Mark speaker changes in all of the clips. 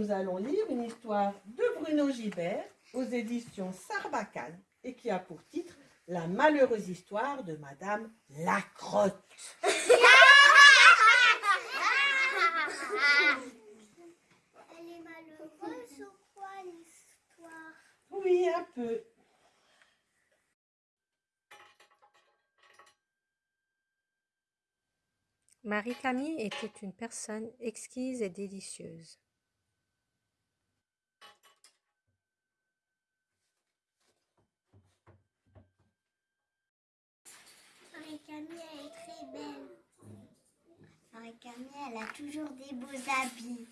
Speaker 1: nous allons lire une histoire de Bruno Gibert aux éditions Sarbacane et qui a pour titre La malheureuse histoire de Madame Lacrotte.
Speaker 2: Elle est malheureuse ou quoi l'histoire?
Speaker 1: Oui, un peu.
Speaker 3: Marie-Camille était une personne exquise et délicieuse.
Speaker 2: Marie-Camille, elle est très belle. Marie-Camille, elle a toujours des beaux habits.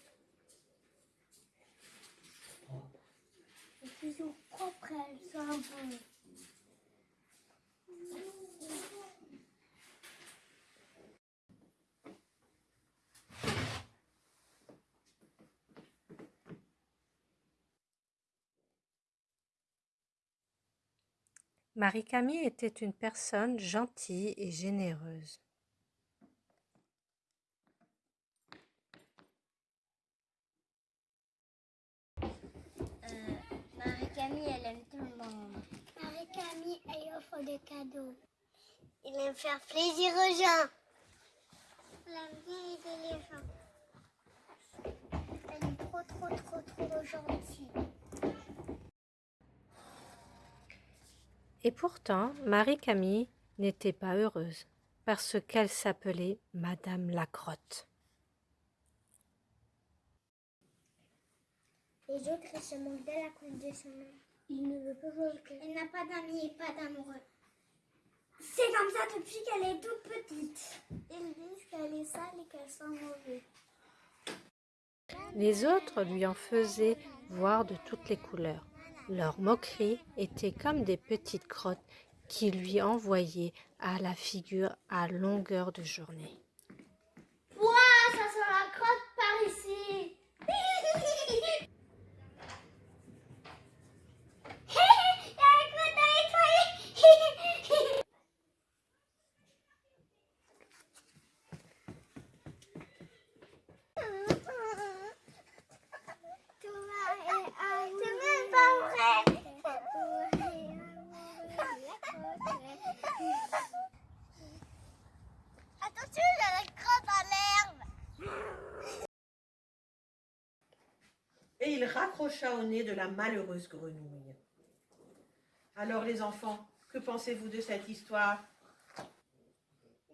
Speaker 2: Elle est toujours propre, elle sent bon.
Speaker 3: Marie-Camille était une personne gentille et généreuse.
Speaker 2: Marie-Camille, elle aime tout le monde. Marie-Camille, elle offre des cadeaux. Elle aime faire plaisir aux gens. Elle aime bien aider les gens. Elle est trop, trop, trop, trop gentille.
Speaker 3: Et pourtant, Marie-Camille n'était pas heureuse parce qu'elle s'appelait Madame Lacrotte.
Speaker 2: Les autres, ils se moquent d'elle à cause de son nom. Il ne veut pas jouer. Elle n'a pas d'amis et pas d'amoureux. C'est comme ça depuis qu'elle est toute petite. Ils disent qu'elle est sale et qu'elle sent mauvais.
Speaker 3: Les autres lui en faisaient voir de toutes les couleurs. Leurs moqueries étaient comme des petites crottes qui lui envoyaient à la figure à longueur de journée.
Speaker 2: Ouah, ça sent la crotte par ici. Il y a une crotte à nettoyer. C'est même pas vrai. Attention, il y a la crotte à l'herbe.
Speaker 1: Et il raccrocha au nez de la malheureuse grenouille. Alors les enfants, que pensez-vous de cette histoire?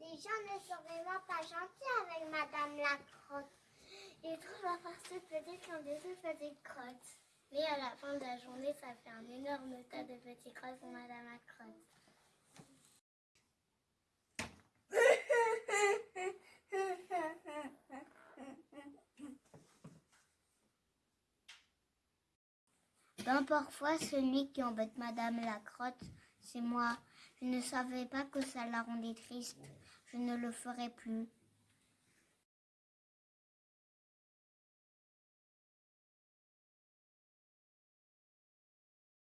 Speaker 2: Les gens ne sont vraiment pas gentils avec Madame la crotte. Ils trouvent la farce petite comme des toutes petites crottes. Mais à la fin de la journée, ça fait un énorme tas de petites crottes pour Madame la crotte. Ben, parfois, celui qui embête Madame la crotte, c'est moi. Je ne savais pas que ça la rendait triste. Je ne le ferai plus.